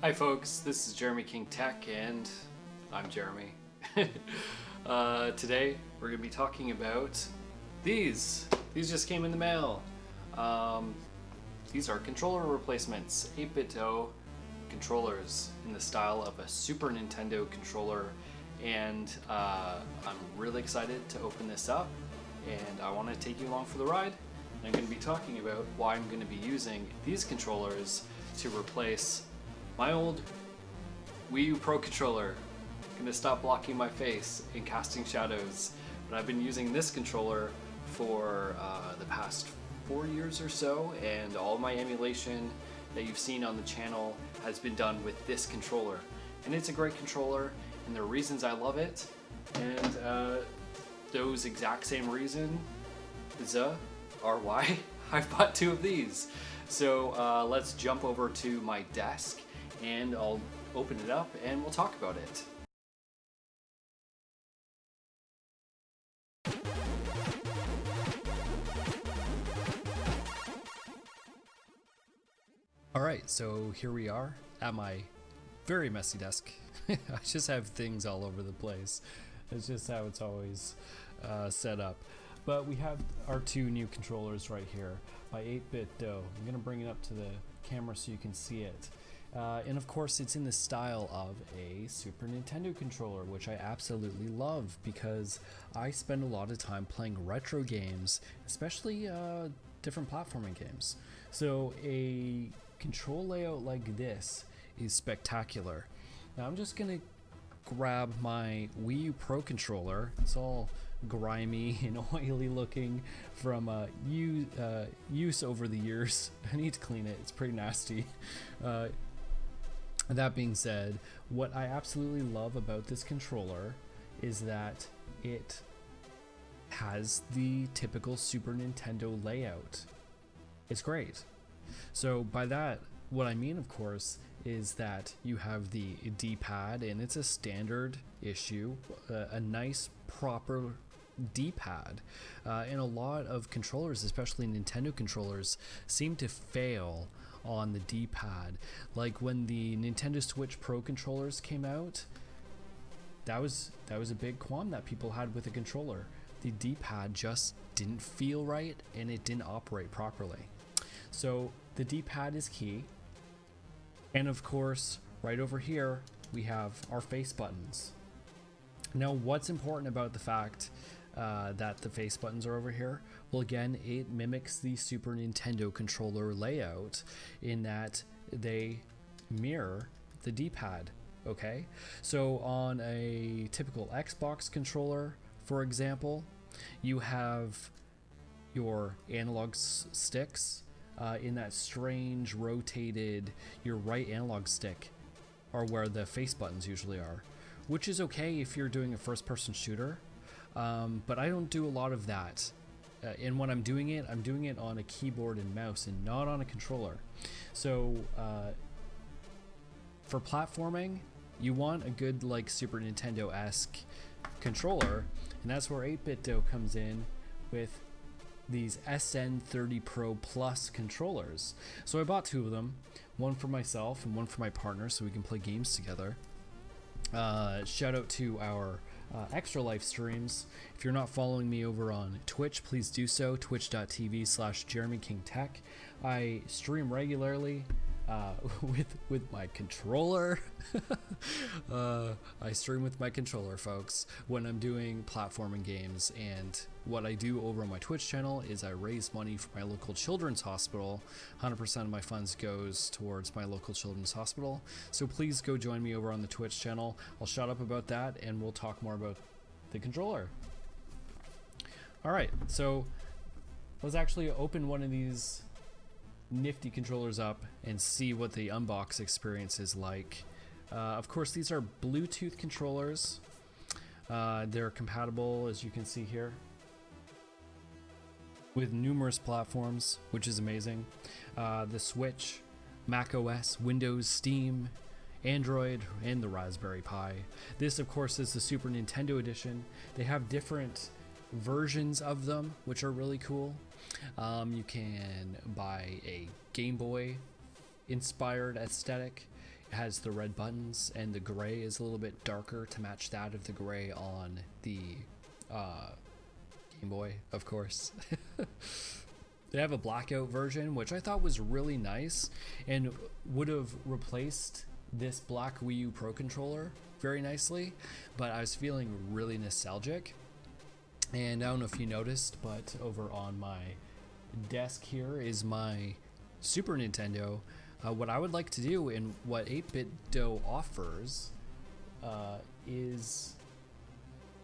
Hi folks, this is Jeremy King Tech and I'm Jeremy. uh, today we're going to be talking about these. These just came in the mail. Um, these are controller replacements, 8BitDo controllers in the style of a Super Nintendo controller and uh, I'm really excited to open this up and I want to take you along for the ride. I'm going to be talking about why I'm going to be using these controllers to replace my old Wii U Pro controller. To stop blocking my face and casting shadows, but I've been using this controller for uh, the past four years or so, and all my emulation that you've seen on the channel has been done with this controller. And it's a great controller, and there are reasons I love it, and uh, those exact same reasons are why I've bought two of these. So uh, let's jump over to my desk and I'll open it up and we'll talk about it. Alright, so here we are at my very messy desk. I just have things all over the place. It's just how it's always uh, set up. But we have our two new controllers right here by 8BitDo. I'm going to bring it up to the camera so you can see it. Uh, and of course, it's in the style of a Super Nintendo controller, which I absolutely love because I spend a lot of time playing retro games, especially uh, different platforming games. So, a control layout like this is spectacular. Now, I'm just going to grab my Wii U Pro controller. It's all grimy and oily looking from uh, use, uh, use over the years. I need to clean it, it's pretty nasty. Uh, that being said, what I absolutely love about this controller is that it has the typical Super Nintendo layout. It's great. So by that, what I mean, of course, is that you have the D-pad and it's a standard issue, uh, a nice proper D-pad. Uh, and a lot of controllers, especially Nintendo controllers, seem to fail on the D-pad. Like when the Nintendo Switch Pro controllers came out, that was that was a big qualm that people had with the controller. The D-pad just didn't feel right and it didn't operate properly. So the D-pad is key. And of course, right over here, we have our face buttons. Now, what's important about the fact uh, that the face buttons are over here? Well, again, it mimics the Super Nintendo controller layout in that they mirror the D-pad. Okay, so on a typical Xbox controller, for example, you have your analog sticks uh, in that strange rotated, your right analog stick are where the face buttons usually are, which is okay if you're doing a first person shooter. Um, but I don't do a lot of that. Uh, and when I'm doing it, I'm doing it on a keyboard and mouse and not on a controller. So uh, for platforming, you want a good like Super Nintendo-esque controller, and that's where 8BitDo comes in with these SN30 Pro Plus controllers. So I bought two of them, one for myself and one for my partner so we can play games together. Uh, shout out to our uh, extra life streams. If you're not following me over on Twitch, please do so. Twitch.tv slash Jeremy King Tech. I stream regularly uh, with with my controller. uh, I stream with my controller, folks, when I'm doing platforming games. And what I do over on my Twitch channel is I raise money for my local children's hospital. 100% of my funds goes towards my local children's hospital. So please go join me over on the Twitch channel. I'll shut up about that, and we'll talk more about the controller. All right, so let's actually open one of these nifty controllers up and see what the unbox experience is like. Uh, of course, these are Bluetooth controllers. Uh, they're compatible, as you can see here, with numerous platforms, which is amazing. Uh, the Switch, Mac OS, Windows, Steam, Android, and the Raspberry Pi. This, of course, is the Super Nintendo Edition. They have different versions of them, which are really cool. Um, you can buy a Game Boy inspired aesthetic It has the red buttons and the gray is a little bit darker to match that of the gray on the uh, Game Boy, of course. they have a blackout version, which I thought was really nice and would have replaced this black Wii U Pro controller very nicely, but I was feeling really nostalgic. And I don't know if you noticed, but over on my desk here is my Super Nintendo. Uh, what I would like to do and what 8BitDo offers uh, is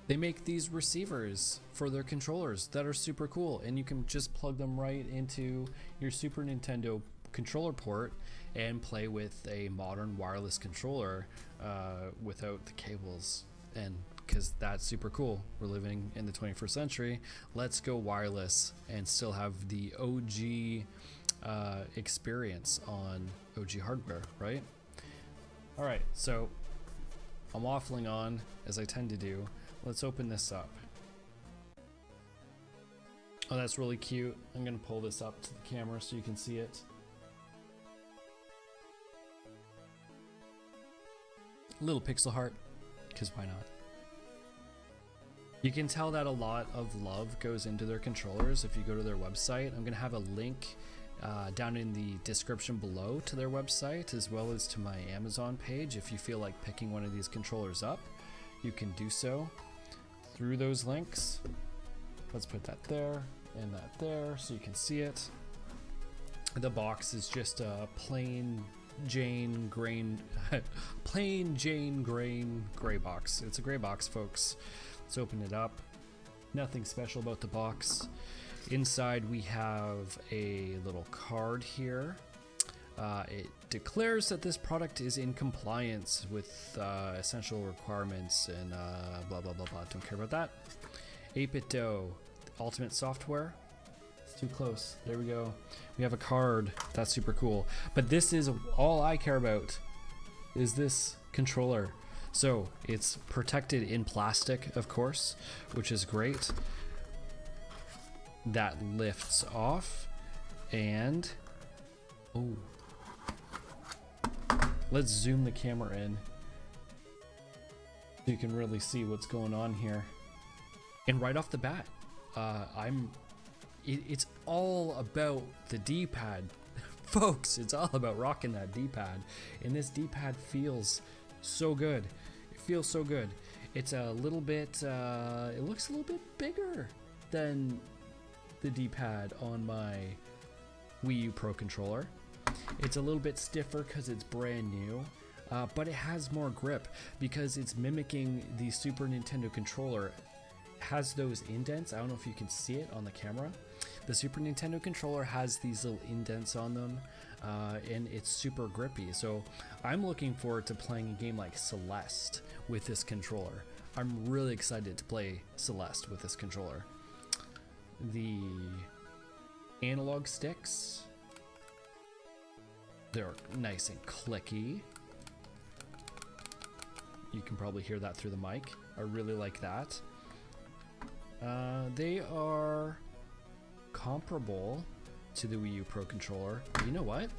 they make these receivers for their controllers that are super cool and you can just plug them right into your Super Nintendo controller port and play with a modern wireless controller uh, without the cables and because that's super cool we're living in the 21st century let's go wireless and still have the OG uh, experience on OG hardware right all right so I'm waffling on as I tend to do Let's open this up. Oh, that's really cute. I'm gonna pull this up to the camera so you can see it. Little pixel heart, because why not? You can tell that a lot of love goes into their controllers if you go to their website. I'm gonna have a link uh, down in the description below to their website as well as to my Amazon page. If you feel like picking one of these controllers up, you can do so through those links. Let's put that there and that there so you can see it. The box is just a plain Jane grain, plain Jane grain gray box. It's a gray box, folks. Let's open it up. Nothing special about the box. Inside we have a little card here. Uh, it declares that this product is in compliance with uh, essential requirements and uh, blah blah blah blah. Don't care about that. 8BitDo, Ultimate Software. It's too close. There we go. We have a card. That's super cool. But this is all I care about. Is this controller? So it's protected in plastic, of course, which is great. That lifts off, and oh Let's zoom the camera in so you can really see what's going on here. And right off the bat, uh, I'm. It, it's all about the D-pad, folks. It's all about rocking that D-pad, and this D-pad feels so good. It feels so good. It's a little bit. Uh, it looks a little bit bigger than the D-pad on my Wii U Pro controller. It's a little bit stiffer because it's brand new, uh, but it has more grip because it's mimicking the Super Nintendo controller. It has those indents. I don't know if you can see it on the camera. The Super Nintendo controller has these little indents on them, uh, and it's super grippy. So I'm looking forward to playing a game like Celeste with this controller. I'm really excited to play Celeste with this controller. The analog sticks they're nice and clicky. You can probably hear that through the mic. I really like that. Uh, they are comparable to the Wii U Pro controller. You know what?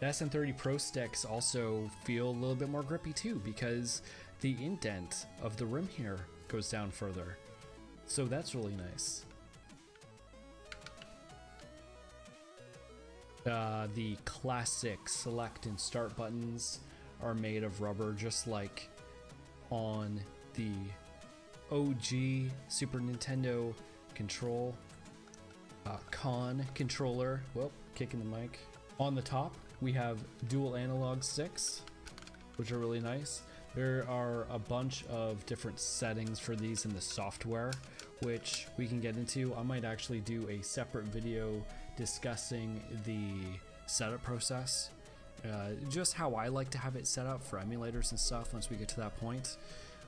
The SN30 Pro sticks also feel a little bit more grippy too because the indent of the rim here goes down further. So that's really nice. Uh, the classic select and start buttons are made of rubber, just like on the OG Super Nintendo control uh, con controller. Well, kicking the mic. On the top, we have dual analog sticks, which are really nice. There are a bunch of different settings for these in the software, which we can get into. I might actually do a separate video discussing the setup process, uh, just how I like to have it set up for emulators and stuff once we get to that point.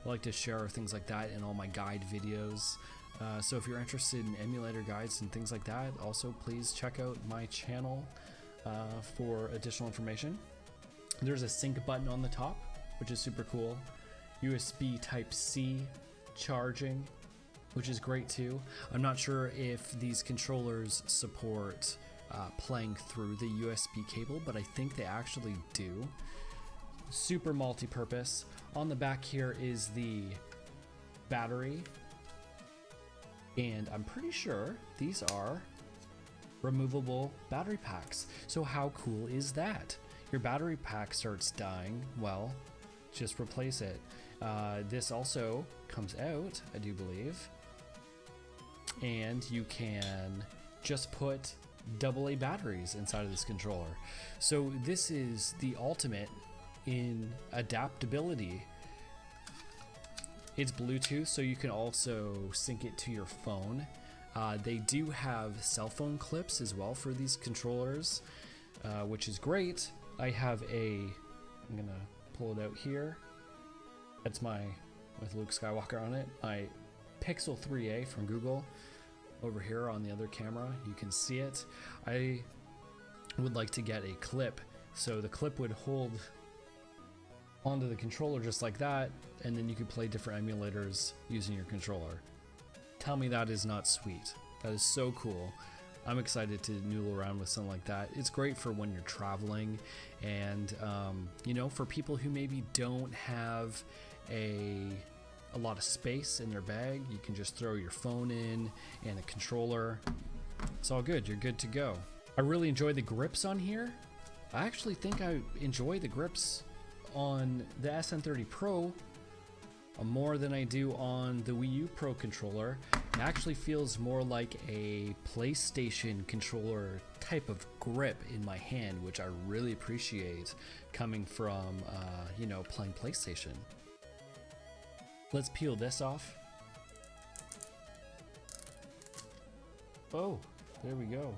I like to share things like that in all my guide videos. Uh, so if you're interested in emulator guides and things like that, also please check out my channel uh, for additional information. There's a sync button on the top, which is super cool. USB Type-C charging which is great too. I'm not sure if these controllers support uh, playing through the USB cable, but I think they actually do. Super multi-purpose. On the back here is the battery, and I'm pretty sure these are removable battery packs. So how cool is that? Your battery pack starts dying, well, just replace it. Uh, this also comes out, I do believe, and you can just put AA batteries inside of this controller. So this is the ultimate in adaptability. It's Bluetooth, so you can also sync it to your phone. Uh, they do have cell phone clips as well for these controllers, uh, which is great. I have a, I'm gonna pull it out here. That's my, with Luke Skywalker on it, my Pixel 3a from Google over here on the other camera. You can see it. I would like to get a clip. So the clip would hold onto the controller just like that, and then you could play different emulators using your controller. Tell me that is not sweet. That is so cool. I'm excited to noodle around with something like that. It's great for when you're traveling and, um, you know, for people who maybe don't have a a lot of space in their bag. You can just throw your phone in and a controller. It's all good. You're good to go. I really enjoy the grips on here. I actually think I enjoy the grips on the SN30 Pro more than I do on the Wii U Pro controller. It actually feels more like a PlayStation controller type of grip in my hand, which I really appreciate coming from, uh, you know, playing PlayStation. Let's peel this off. Oh, there we go.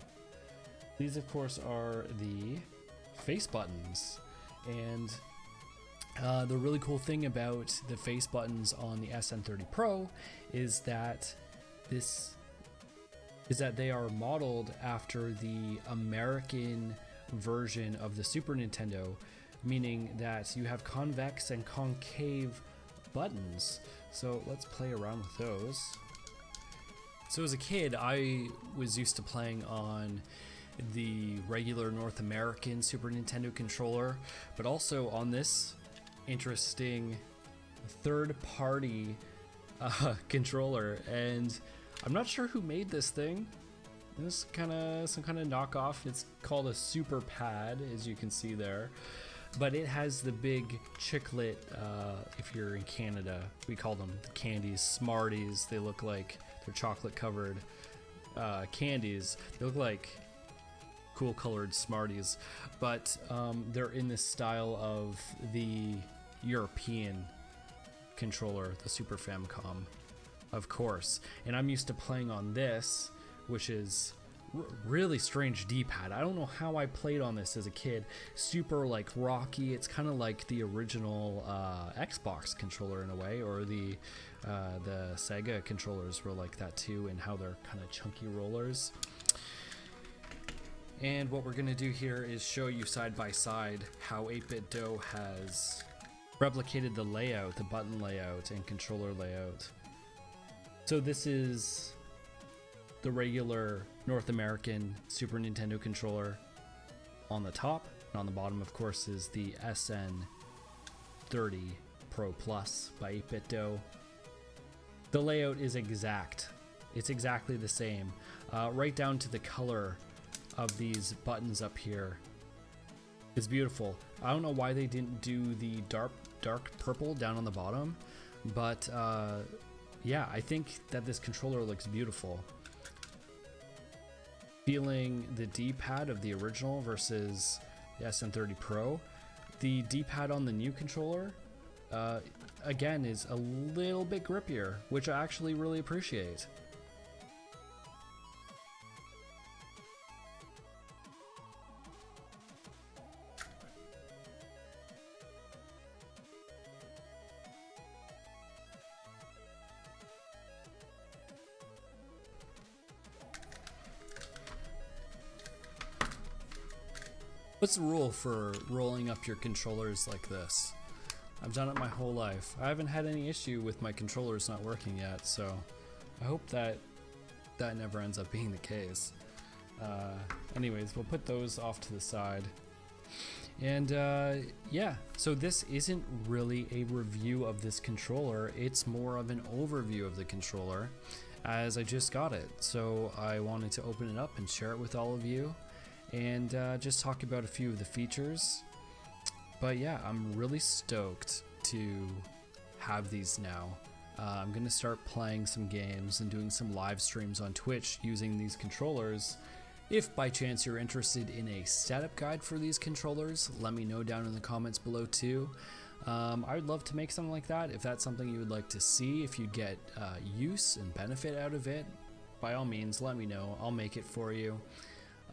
These, of course, are the face buttons. And uh, the really cool thing about the face buttons on the SN30 Pro is that this is that they are modeled after the American version of the Super Nintendo, meaning that you have convex and concave buttons. So let's play around with those. So as a kid, I was used to playing on the regular North American Super Nintendo controller, but also on this interesting third-party uh, controller. And I'm not sure who made this thing. This kind of some kind of knockoff. It's called a Super Pad, as you can see there but it has the big chiclet. Uh, if you're in Canada, we call them the candies, Smarties. They look like they're chocolate covered uh, candies. They look like cool colored Smarties, but um, they're in this style of the European controller, the Super Famicom, of course. And I'm used to playing on this, which is really strange D-pad. I don't know how I played on this as a kid. Super like rocky. It's kind of like the original uh, Xbox controller in a way, or the uh, the Sega controllers were like that too, and how they're kind of chunky rollers. And what we're gonna do here is show you side by side how 8BitDo has replicated the layout, the button layout, and controller layout. So this is the regular North American Super Nintendo controller on the top, and on the bottom, of course, is the SN30 Pro Plus by 8BitDo. The layout is exact. It's exactly the same, uh, right down to the color of these buttons up here. It's beautiful. I don't know why they didn't do the dark dark purple down on the bottom, but uh, yeah, I think that this controller looks beautiful feeling the D-pad of the original versus the SN30 Pro. The D-pad on the new controller, uh, again, is a little bit grippier, which I actually really appreciate. What's the rule for rolling up your controllers like this? I've done it my whole life. I haven't had any issue with my controllers not working yet, so I hope that that never ends up being the case. Uh, anyways, we'll put those off to the side. And uh, yeah, so this isn't really a review of this controller, it's more of an overview of the controller as I just got it. So I wanted to open it up and share it with all of you and uh, just talk about a few of the features. But yeah, I'm really stoked to have these now. Uh, I'm gonna start playing some games and doing some live streams on Twitch using these controllers. If by chance you're interested in a setup guide for these controllers, let me know down in the comments below too. Um, I would love to make something like that. If that's something you would like to see, if you get uh, use and benefit out of it, by all means, let me know. I'll make it for you.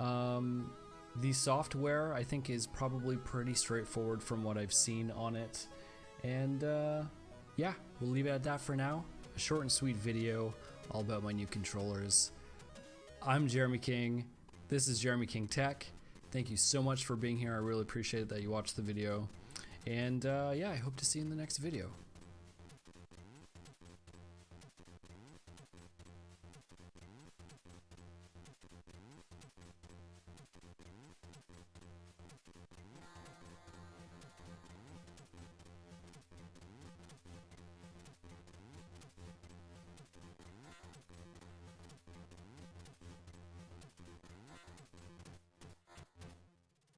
Um, the software, I think, is probably pretty straightforward from what I've seen on it. And uh, yeah, we'll leave it at that for now. A short and sweet video all about my new controllers. I'm Jeremy King. This is Jeremy King Tech. Thank you so much for being here. I really appreciate that you watched the video. And uh, yeah, I hope to see you in the next video.